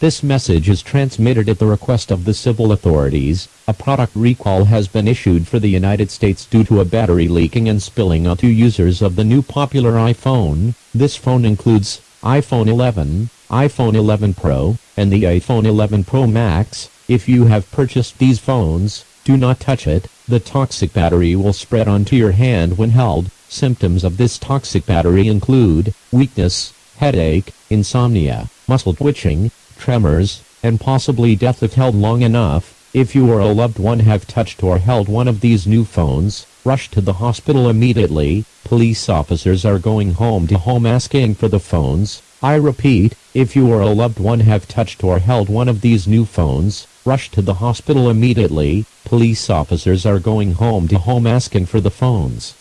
This message is transmitted at the request of the civil authorities. A product recall has been issued for the United States due to a battery leaking and spilling onto users of the new popular iPhone. This phone includes iPhone 11, iPhone 11 Pro, and the iPhone 11 Pro Max. If you have purchased these phones, do not touch it. The toxic battery will spread onto your hand when held. Symptoms of this toxic battery include weakness, headache, insomnia, muscle twitching, tremors, and possibly death if held long enough. If you or a loved one have touched or held one of these new phones, rush to the hospital immediately. Police officers are going home to home asking for the phones. I repeat, if you or a loved one have touched or held one of these new phones, rush to the hospital immediately. Police officers are going home to home asking for the phones.